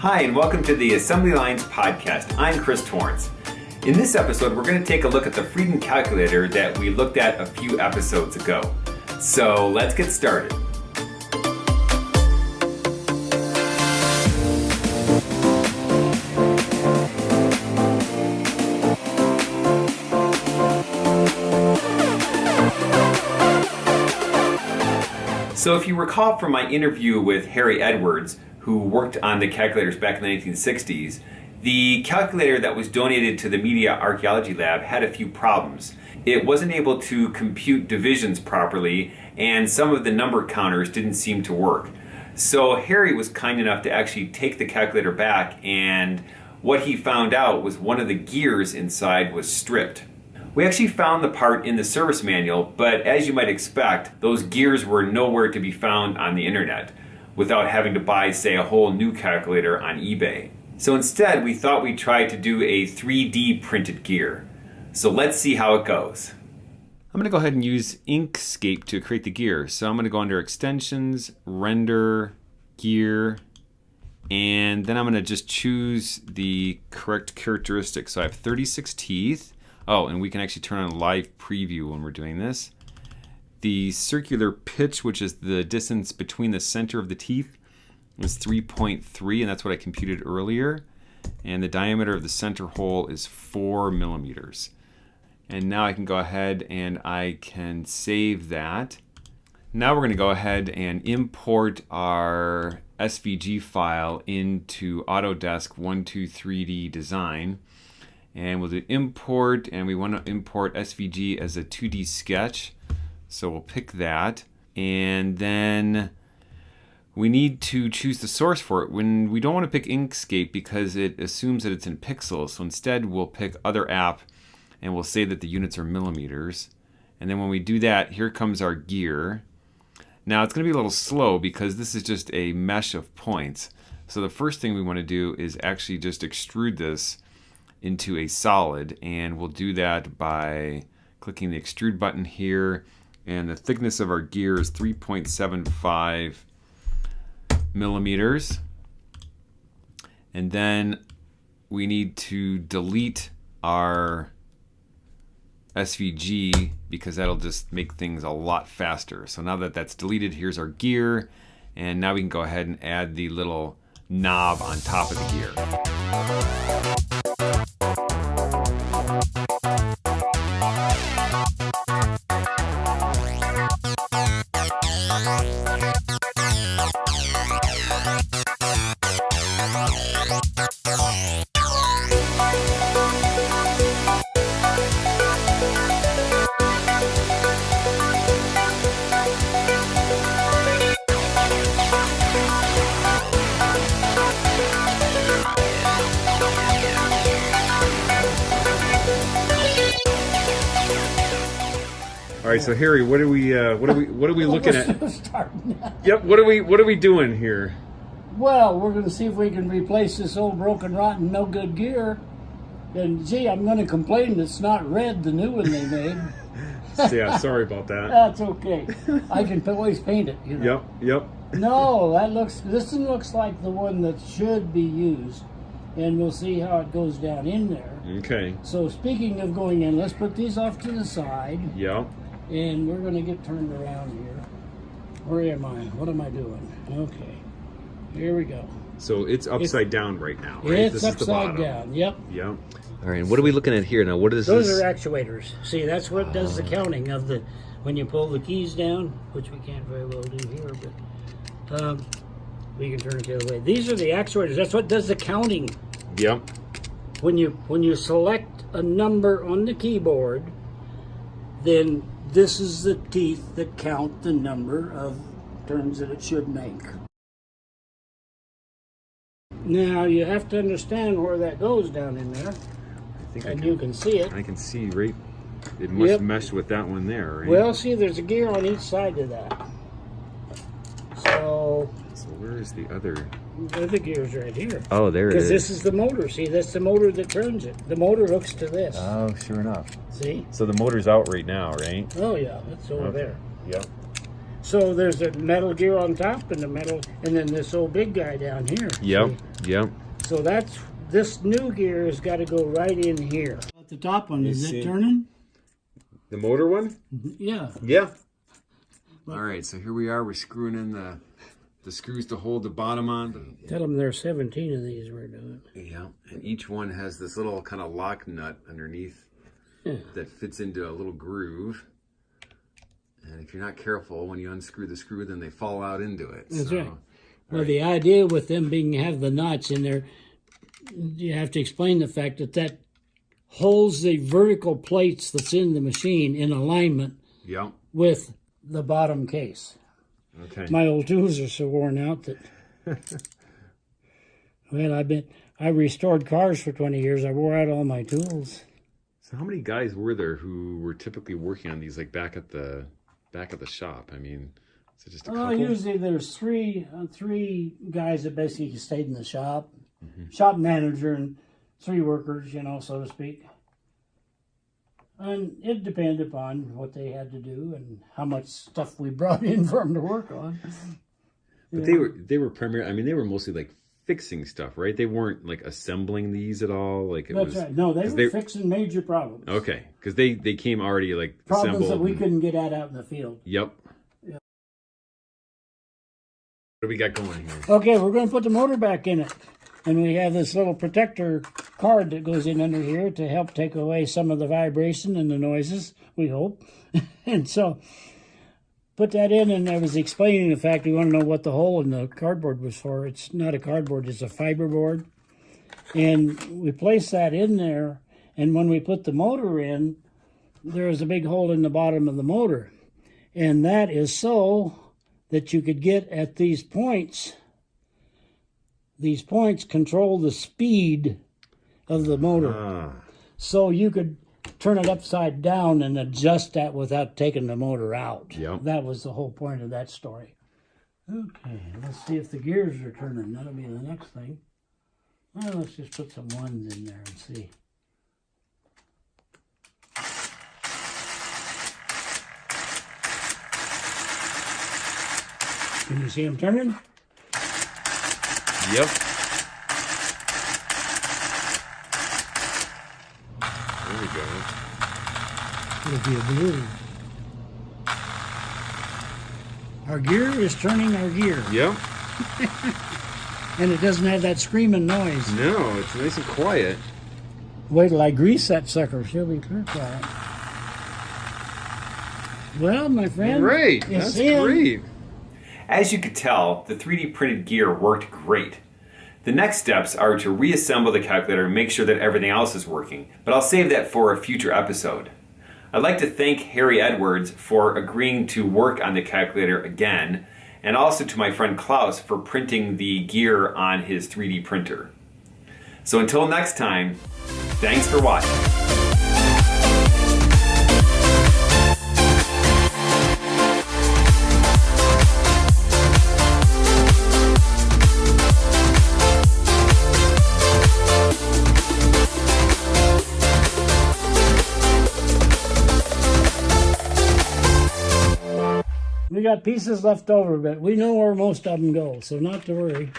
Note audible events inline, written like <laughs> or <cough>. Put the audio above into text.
Hi, and welcome to the Assembly Lines Podcast. I'm Chris Torrance. In this episode, we're going to take a look at the Friden Calculator that we looked at a few episodes ago. So let's get started. So if you recall from my interview with Harry Edwards, who worked on the calculators back in the 1960s, the calculator that was donated to the Media Archaeology Lab had a few problems. It wasn't able to compute divisions properly, and some of the number counters didn't seem to work. So Harry was kind enough to actually take the calculator back, and what he found out was one of the gears inside was stripped. We actually found the part in the service manual, but as you might expect, those gears were nowhere to be found on the internet without having to buy, say, a whole new calculator on eBay. So instead, we thought we'd try to do a 3D printed gear. So let's see how it goes. I'm going to go ahead and use Inkscape to create the gear. So I'm going to go under Extensions, Render, Gear, and then I'm going to just choose the correct characteristics. So I have 36 teeth. Oh, and we can actually turn on live preview when we're doing this. The circular pitch, which is the distance between the center of the teeth, is 3.3, and that's what I computed earlier. And the diameter of the center hole is 4 millimeters. And now I can go ahead and I can save that. Now we're going to go ahead and import our SVG file into Autodesk 123D Design and we'll do import and we want to import SVG as a 2D sketch so we'll pick that. And then we need to choose the source for it. When we don't want to pick Inkscape because it assumes that it's in pixels. So instead we'll pick other app and we'll say that the units are millimeters. And then when we do that here comes our gear. Now it's going to be a little slow because this is just a mesh of points. So the first thing we want to do is actually just extrude this into a solid. And we'll do that by clicking the extrude button here and the thickness of our gear is 3.75 millimeters and then we need to delete our SVG because that'll just make things a lot faster. So now that that's deleted, here's our gear. And now we can go ahead and add the little knob on top of the gear. All right, so Harry, what are we, uh, what are we, what are we <laughs> looking at? Yep. What are we, what are we doing here? Well, we're going to see if we can replace this old broken, rotten, no good gear. And gee, I'm going to complain it's not red, the new one they made. <laughs> yeah, sorry about that. That's okay. I can always paint it. You know? Yep, yep. no, that looks. This one looks like the one that should be used, and we'll see how it goes down in there. Okay. So speaking of going in, let's put these off to the side. Yep. And we're going to get turned around here. Where am I? What am I doing? Okay. Here we go. So it's upside it's, down right now, right? It's this upside down. Yep. Yep. All right. What are we looking at here now? What is Those this? Those are actuators. See, that's what does the counting of the when you pull the keys down, which we can't very well do here, but um, we can turn it the other way. These are the actuators. That's what does the counting. Yep. When you when you select a number on the keyboard, then this is the teeth that count the number of turns that it should make. Now you have to understand where that goes down in there. and can, you can see it. I can see right. It must yep. mesh with that one there, right? Well, see, there's a gear on each side of that. So. So where is the other? The other gear's right here. Oh, there it is. Because this is the motor. See, that's the motor that turns it. The motor hooks to this. Oh, sure enough. See? So the motor's out right now, right? Oh yeah, it's over okay. there. Yep. So there's a metal gear on top and the metal, and then this old big guy down here. Yep. Yep. So that's this new gear has got to go right in here. At the top one, is see. it turning? The motor one? Yeah. Yeah. All right, so here we are. We're screwing in the the screws to hold the bottom on. Tell them there's 17 of these we're doing. Yeah, and each one has this little kind of lock nut underneath Yeah. that fits into a little groove. And if you're not careful, when you unscrew the screw, then they fall out into it. That's so, right. Well, the idea with them being have the knots in there, you have to explain the fact that that holds the vertical plates that's in the machine in alignment Yeah. with the bottom case. Okay. My old tools are so worn out that. <laughs> well, I've been I restored cars for 20 years. I wore out all my tools. So how many guys were there who were typically working on these, like back at the back at the shop? I mean, it just a couple? usually there's three uh, three guys that basically stayed in the shop, shop manager and three workers, you know, so to speak. And it depended upon what they had to do and how much stuff we brought <laughs> in for them to work on. But they were they were primarily. I mean, they were mostly like fixing stuff, right? They weren't like assembling these at all. Like it That's was right. No, they were they- fixing major problems. okay because they they came already like Problems that we and- couldn't get at out in the field. Yep. What do we got going here? Okay, we're going to put the motor back in it. And we have this little protector card that goes in under here to help take away some of the vibration and the noises, we hope. <laughs> and so put that in, and I was explaining the fact we want to know what the hole in the cardboard was for. It's not a cardboard, it's a fiberboard. And we place that in there, and when we put the motor in, there is a big hole in the bottom of the motor. And that is so that you could get at these points these points control the speed of the motor. Ah, So you could turn it upside down and adjust that without taking the motor out. Yep. That was the whole point of that story. Okay, let's see if the gears are turning. That'll be the next thing. Well, let's just put some ones in there and see. Can you see them turning? Yep. There we go. It'll be a blue. Our gear is turning our gear, Yep. <laughs> and it doesn't have that screaming noise. No, it's nice and quiet. Wait till I grease that sucker. She'll be clear quiet. Well, my friend, Great. That's in. great. As you could tell, the 3D printed gear worked great. The next steps are to reassemble the calculator and make sure that everything else is working, but I'll save that for a future episode. I'd like to thank Harry Edwards for agreeing to work on the calculator again, and also to my friend Klaus for printing the gear on his 3D printer. So until next time, thanks for watching. Got pieces left over, but we know where most of them go, so not to worry.